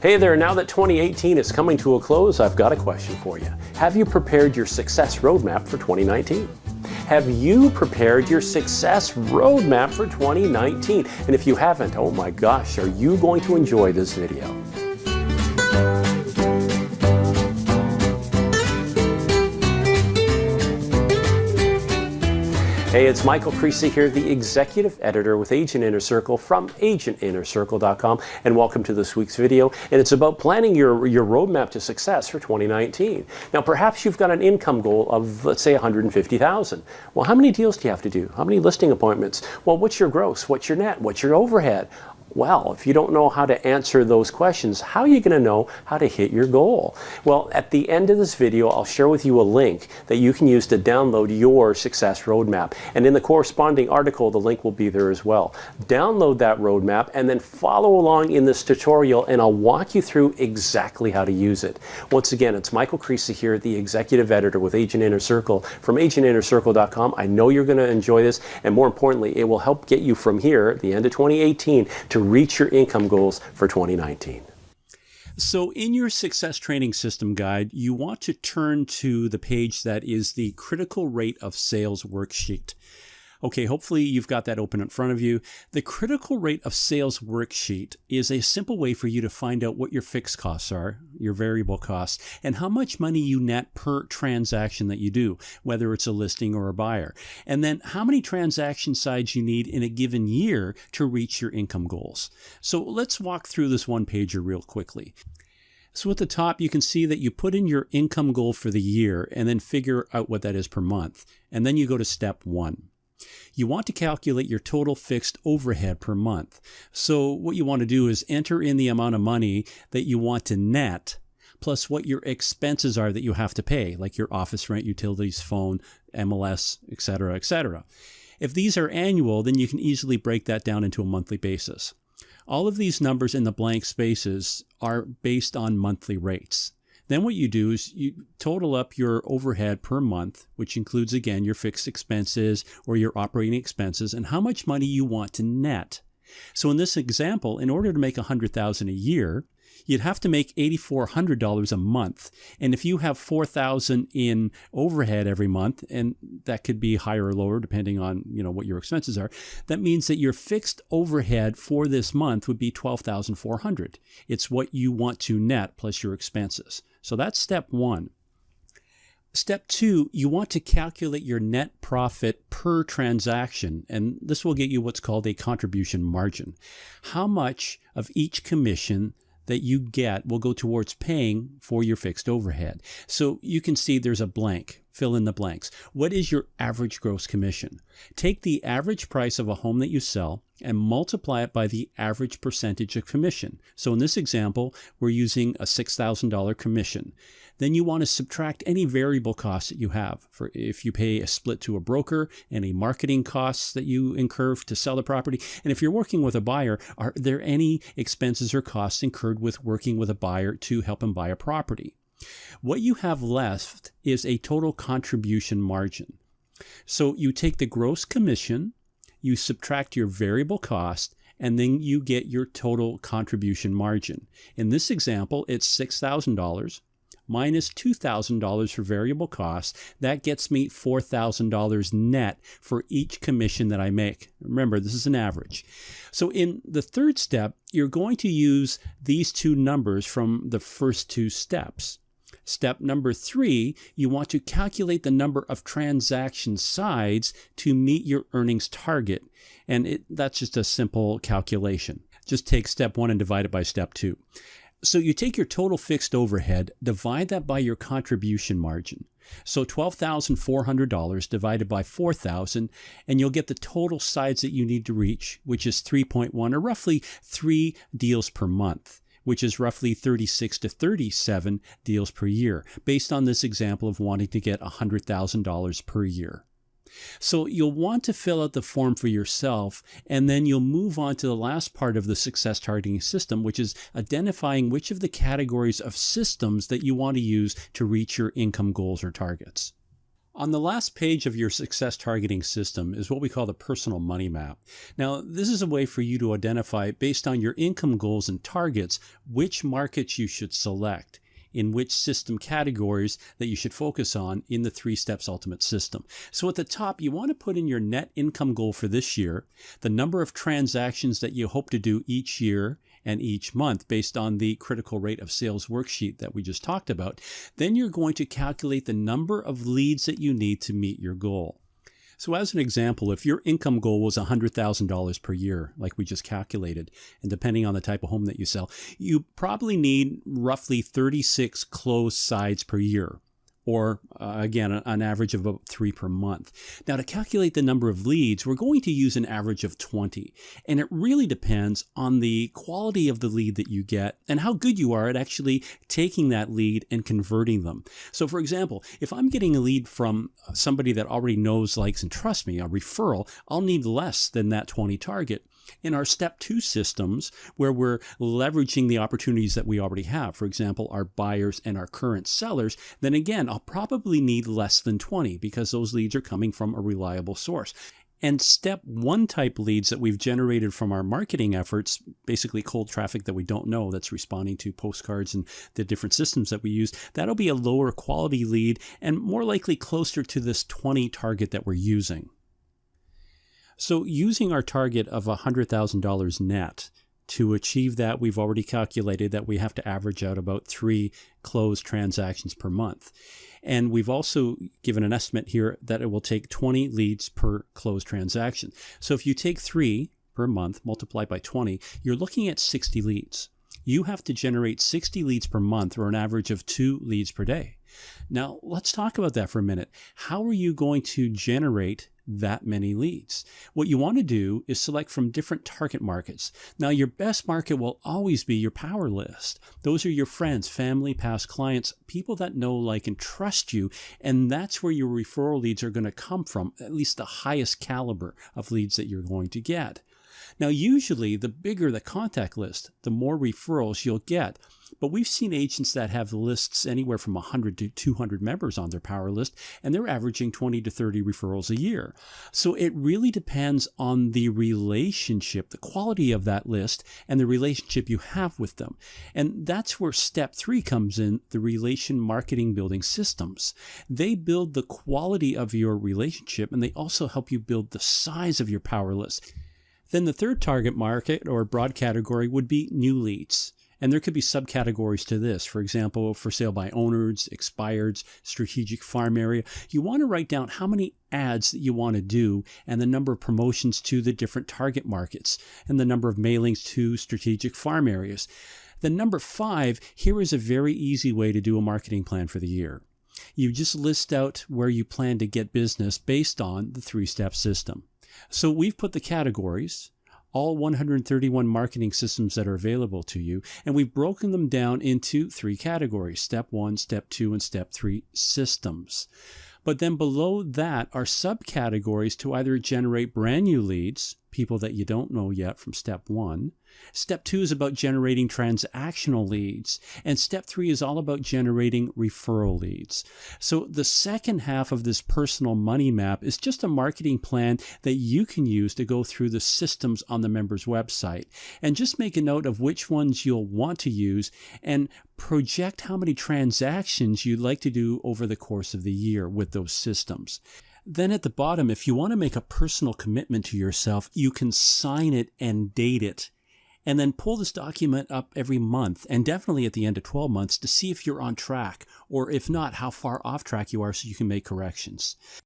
Hey there, now that 2018 is coming to a close, I've got a question for you. Have you prepared your success roadmap for 2019? Have you prepared your success roadmap for 2019? And if you haven't, oh my gosh, are you going to enjoy this video? Hey, it's Michael Creasy here, the executive editor with Agent Inner Circle from agentinnercircle.com, and welcome to this week's video. And it's about planning your, your roadmap to success for 2019. Now, perhaps you've got an income goal of, let's say, 150,000. Well, how many deals do you have to do? How many listing appointments? Well, what's your gross? What's your net? What's your overhead? Well, if you don't know how to answer those questions, how are you going to know how to hit your goal? Well, at the end of this video, I'll share with you a link that you can use to download your success roadmap. And in the corresponding article, the link will be there as well. Download that roadmap and then follow along in this tutorial and I'll walk you through exactly how to use it. Once again, it's Michael Creasy here, the executive editor with Agent Inner Circle from agentinnercircle.com. I know you're going to enjoy this and more importantly, it will help get you from here the end of 2018 to to reach your income goals for 2019. So in your success training system guide, you want to turn to the page that is the critical rate of sales worksheet. Okay, hopefully you've got that open in front of you. The critical rate of sales worksheet is a simple way for you to find out what your fixed costs are, your variable costs, and how much money you net per transaction that you do, whether it's a listing or a buyer. And then how many transaction sides you need in a given year to reach your income goals. So let's walk through this one pager real quickly. So at the top, you can see that you put in your income goal for the year and then figure out what that is per month. And then you go to step one. You want to calculate your total fixed overhead per month. So what you want to do is enter in the amount of money that you want to net plus what your expenses are that you have to pay, like your office rent, utilities, phone, MLS, etc., etc. If these are annual, then you can easily break that down into a monthly basis. All of these numbers in the blank spaces are based on monthly rates. Then what you do is you total up your overhead per month, which includes again your fixed expenses or your operating expenses and how much money you want to net. So in this example, in order to make 100,000 a year, you'd have to make $8,400 a month. And if you have 4,000 in overhead every month, and that could be higher or lower depending on, you know, what your expenses are, that means that your fixed overhead for this month would be 12,400. It's what you want to net plus your expenses. So that's step one. Step two, you want to calculate your net profit per transaction, and this will get you what's called a contribution margin. How much of each commission that you get will go towards paying for your fixed overhead. So you can see there's a blank. Fill in the blanks. What is your average gross commission? Take the average price of a home that you sell and multiply it by the average percentage of commission. So in this example, we're using a $6,000 commission. Then you want to subtract any variable costs that you have. For if you pay a split to a broker, any marketing costs that you incur to sell the property. And if you're working with a buyer, are there any expenses or costs incurred with working with a buyer to help him buy a property? What you have left is a total contribution margin. So you take the gross commission you subtract your variable cost, and then you get your total contribution margin. In this example, it's $6,000 minus $2,000 for variable costs. That gets me $4,000 net for each commission that I make. Remember, this is an average. So in the third step, you're going to use these two numbers from the first two steps. Step number three, you want to calculate the number of transaction sides to meet your earnings target. And it, that's just a simple calculation. Just take step one and divide it by step two. So you take your total fixed overhead, divide that by your contribution margin. So $12,400 divided by 4,000, and you'll get the total sides that you need to reach, which is 3.1 or roughly three deals per month which is roughly 36 to 37 deals per year, based on this example of wanting to get $100,000 per year. So you'll want to fill out the form for yourself, and then you'll move on to the last part of the success targeting system, which is identifying which of the categories of systems that you want to use to reach your income goals or targets. On the last page of your success targeting system is what we call the personal money map. Now, this is a way for you to identify, based on your income goals and targets, which markets you should select in which system categories that you should focus on in the three steps ultimate system. So at the top, you want to put in your net income goal for this year, the number of transactions that you hope to do each year and each month based on the critical rate of sales worksheet that we just talked about. Then you're going to calculate the number of leads that you need to meet your goal. So as an example, if your income goal was $100,000 per year, like we just calculated, and depending on the type of home that you sell, you probably need roughly 36 closed sides per year or uh, again, an average of about three per month. Now, to calculate the number of leads, we're going to use an average of 20. And it really depends on the quality of the lead that you get and how good you are at actually taking that lead and converting them. So, for example, if I'm getting a lead from somebody that already knows, likes, and trusts me, a referral, I'll need less than that 20 target in our step two systems where we're leveraging the opportunities that we already have, for example, our buyers and our current sellers, then again, I'll probably need less than 20 because those leads are coming from a reliable source. And step one type leads that we've generated from our marketing efforts, basically cold traffic that we don't know that's responding to postcards and the different systems that we use, that'll be a lower quality lead and more likely closer to this 20 target that we're using. So using our target of $100,000 net, to achieve that, we've already calculated that we have to average out about three closed transactions per month. And we've also given an estimate here that it will take 20 leads per closed transaction. So if you take three per month, multiply by 20, you're looking at 60 leads. You have to generate 60 leads per month or an average of two leads per day. Now, let's talk about that for a minute. How are you going to generate that many leads. What you want to do is select from different target markets. Now, your best market will always be your power list. Those are your friends, family, past clients, people that know, like, and trust you. And that's where your referral leads are going to come from, at least the highest caliber of leads that you're going to get. Now, usually the bigger the contact list, the more referrals you'll get. But we've seen agents that have lists anywhere from 100 to 200 members on their power list, and they're averaging 20 to 30 referrals a year. So it really depends on the relationship, the quality of that list, and the relationship you have with them. And that's where step three comes in the relation marketing building systems. They build the quality of your relationship, and they also help you build the size of your power list. Then the third target market or broad category would be new leads. And there could be subcategories to this. For example, for sale by owners, expireds, strategic farm area. You want to write down how many ads that you want to do and the number of promotions to the different target markets and the number of mailings to strategic farm areas. The number five, here is a very easy way to do a marketing plan for the year. You just list out where you plan to get business based on the three step system. So we've put the categories, all 131 marketing systems that are available to you, and we've broken them down into three categories step one, step two, and step three systems. But then below that are subcategories to either generate brand new leads, people that you don't know yet from step one. Step two is about generating transactional leads. And step three is all about generating referral leads. So the second half of this personal money map is just a marketing plan that you can use to go through the systems on the member's website. And just make a note of which ones you'll want to use and project how many transactions you'd like to do over the course of the year with those systems. Then at the bottom, if you want to make a personal commitment to yourself, you can sign it and date it. And then pull this document up every month and definitely at the end of 12 months to see if you're on track or if not, how far off track you are so you can make corrections.